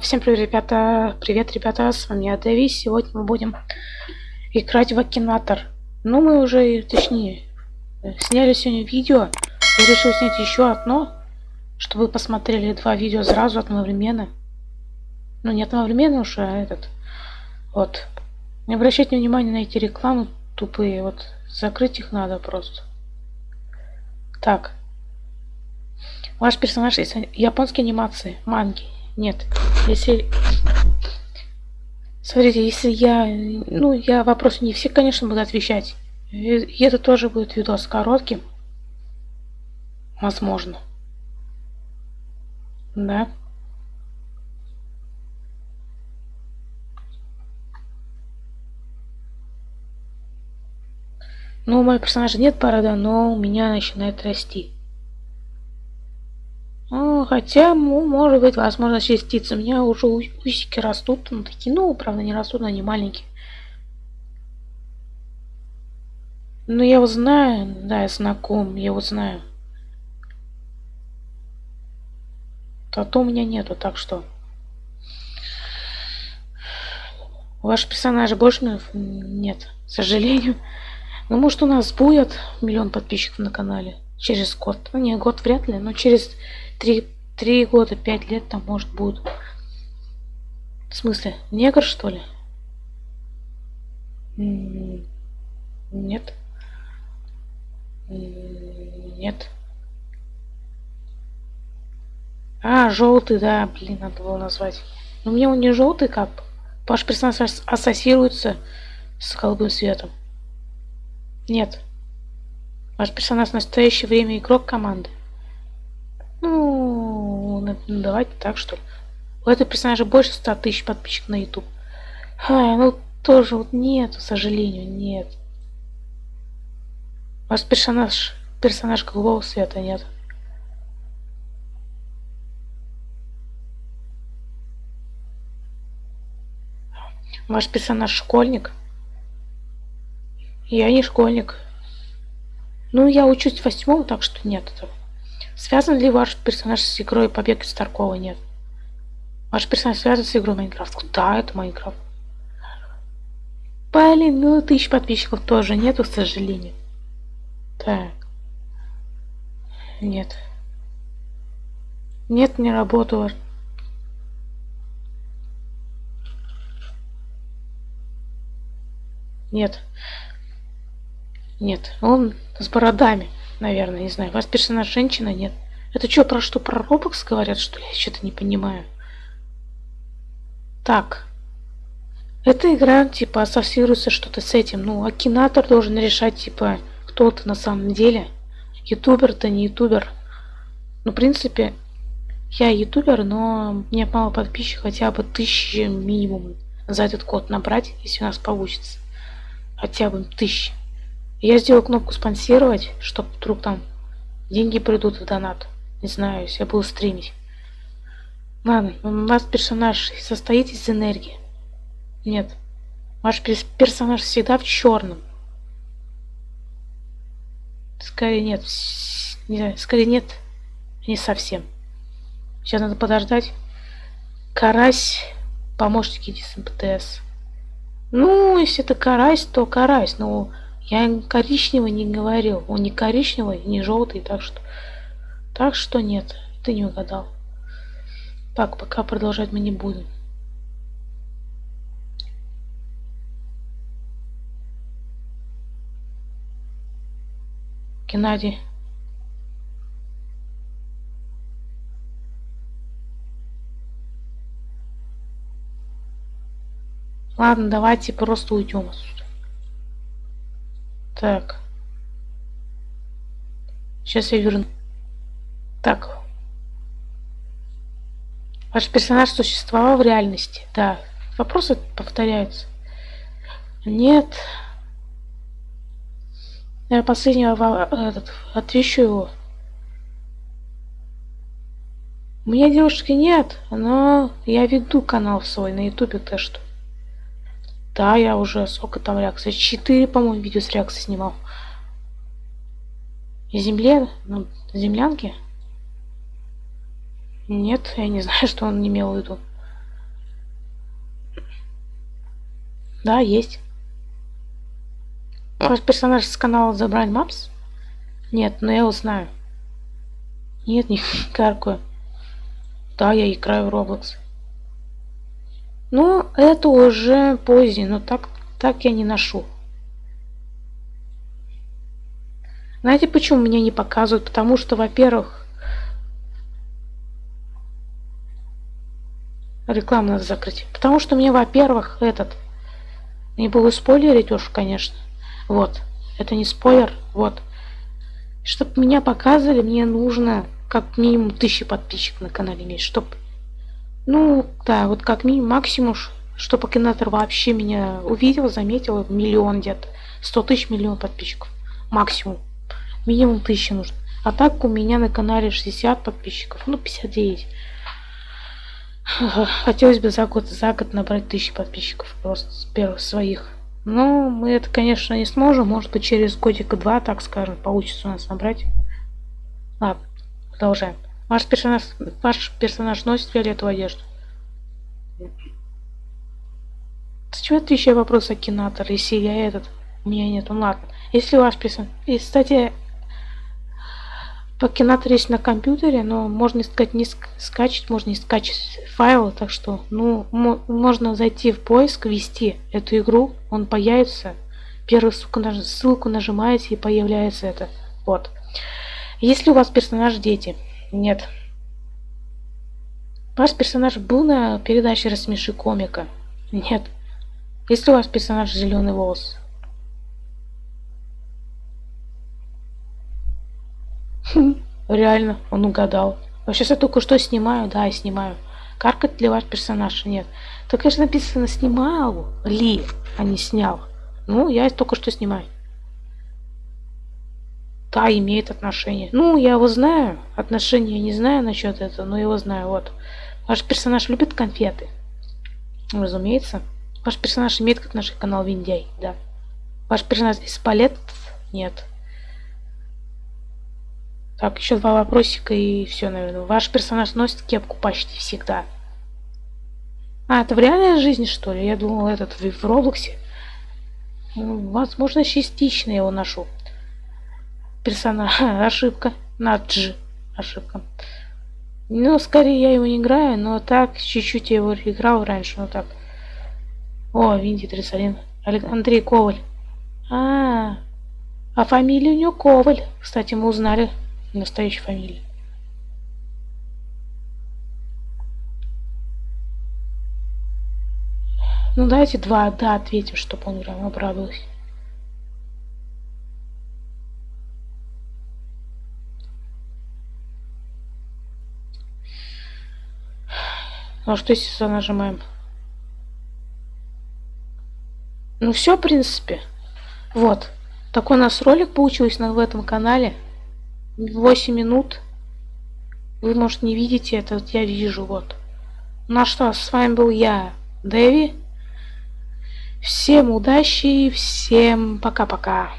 Всем привет, ребята! Привет, ребята! С вами я, Дэви. Сегодня мы будем играть в Акинатор. Ну, мы уже, точнее, сняли сегодня видео. Я решил снять еще одно, чтобы вы посмотрели два видео сразу одновременно. Ну, не одновременно уж, а этот. Вот. Не обращайте внимания на эти рекламы тупые. Вот, закрыть их надо просто. Так. Ваш персонаж из японской анимации, манги. Нет. Если... Смотрите, если я... Ну, я вопросы не все, конечно, буду отвечать. И это тоже будет видос коротким. Возможно. Да. Ну, у моего персонажа нет борода, но у меня начинает расти. Хотя, ну, может быть, возможно, частицы. У меня уже усики растут. Ну, такие, ну, правда, не растут, они маленькие. Ну, я его знаю. Да, я знаком. Я его знаю. Тату у меня нету, так что... Ваш персонаж больше нет, к сожалению. Ну, может, у нас будет миллион подписчиков на канале через год. Ну, не, год вряд ли, но через три, три года, пять лет там может будет. В смысле, негр что ли? Нет. Нет. А, желтый, да, блин, надо было назвать. Но мне он не желтый, как Ваш персонаж ассоциируется с голубым светом. Нет. Ваш персонаж в настоящее время игрок команды. Ну, давайте так, что ли. У этого персонажа больше 100 тысяч подписчиков на YouTube. Ай, ну тоже вот нет, к сожалению, нет. Ваш персонаж, персонаж голубого света нет. Ваш персонаж школьник? Я не школьник. Ну, я учусь в восьмом, так что нет этого. Связан ли ваш персонаж с игрой Побег из Таркова? Нет. Ваш персонаж связан с игрой Майнкрафт? Да, это Майнкрафт. Блин, ну тысяч подписчиков тоже нету, к сожалению. Так. Нет. Нет, не работало. Нет. Нет, он с бородами наверное, не знаю. У вас персонаж женщина? Нет. Это что, про что, про Roblox говорят, что ли? Я что-то не понимаю. Так. Эта игра, типа, ассоциируется что-то с этим. Ну, Акинатор должен решать, типа, кто ты на самом деле. Ютубер-то не ютубер. Ну, в принципе, я ютубер, но мне мало подписчиков, хотя бы тысячи минимум за этот код набрать, если у нас получится. Хотя бы тысячи. Я сделал кнопку спонсировать, чтобы вдруг там деньги придут в донат. Не знаю, если я буду стримить. Ладно, у вас персонаж состоит из энергии? Нет. Ваш персонаж всегда в черном. Скорее нет. Не скорее нет. Не совсем. Сейчас надо подождать. Карась. Помощники из МПТС. Ну, если это карась, то карась. Ну, я коричневый не говорил. Он не коричневый, не желтый, так что... Так что нет, ты не угадал. Так, пока продолжать мы не будем. Геннадий. Ладно, давайте просто уйдем отсюда. Так. Сейчас я верну. Так. Ваш персонаж существовал в реальности? Да. Вопросы повторяются. Нет. Я последнего этот, отвечу его. У меня девушки нет, но я веду канал свой на ютубе, то что. Да, я уже сколько там реакций? четыре, по-моему, видео с реакцией снимал. Земле? Ну, землянки? Нет, я не знаю, что он имел в виду. Да, есть. Ваш персонаж с канала The мапс? Нет, но я его знаю. Нет, не каркую. Да, я играю в Roblox. Ну, это уже позднее, но так, так я не ношу. Знаете, почему меня не показывают? Потому что, во-первых, рекламу надо закрыть. Потому что мне, во-первых, этот... Не буду спойлерить уж, конечно. Вот. Это не спойлер. Вот. Чтобы меня показывали, мне нужно как минимум тысячи подписчиков на канале иметь. Чтоб... Ну, да, вот как минимум, максимум, чтобы Акинатор вообще меня увидел, заметил, миллион где-то. Сто тысяч, миллион подписчиков. Максимум. Минимум тысяча нужно. А так у меня на канале 60 подписчиков. Ну, 59. Хотелось бы за год, за год набрать тысячи подписчиков. Просто с первых своих. Ну, мы это, конечно, не сможем. Может быть, через годика два, так скажем, получится у нас набрать. Ладно, продолжаем. Ваш персонаж, ваш персонаж носит фиолетовую одежду. Зачем отвечаю вопрос Акинатор, если я этот? У меня нет, ну ладно. Если ваш персонаж... И, кстати, Пакинатор есть на компьютере, но можно искать не скачать, можно не скачать файлы, так что, ну, можно зайти в поиск, ввести эту игру, он появится, первую ссылку, наж ссылку нажимаете и появляется это, вот. Если у вас персонаж дети, нет. Ваш персонаж был на передаче «Рассмеши комика», нет. Если у вас персонаж зеленый волос, Реально, он угадал. Сейчас я только что снимаю, да, я снимаю. Каркать ли ваш персонаж? Нет. Так, конечно, написано снимал ли, а не снял. Ну, я только что снимаю. Да, имеет отношение. Ну, я его знаю. Отношения не знаю насчет этого, но его знаю. Вот. Ваш персонаж любит конфеты? Разумеется. Ваш персонаж имеет как наш канал Виндяй, да. Ваш персонаж из палет? Нет. Так, еще два вопросика и все, наверное. Ваш персонаж носит кепку почти всегда. А, это в реальной жизни, что ли? Я думал, этот в, Роблоксе. Возможно, частично его ношу. Персонаж. Ошибка. На G. Ошибка. Ну, скорее я его не играю, но так, чуть-чуть я его играл раньше, но так. О, Винди 31. Андрей Коваль. А, -а, а, а фамилия у него Коваль. Кстати, мы узнали настоящей фамилии. Ну давайте два да ответим, чтобы он прям обрадовался. Ну а что если нажимаем? Ну все, в принципе. Вот. Такой у нас ролик получился в этом канале. 8 минут. Вы, может, не видите это, вот я вижу, вот. Ну а что, с вами был я, Дэви. Всем удачи, всем пока-пока.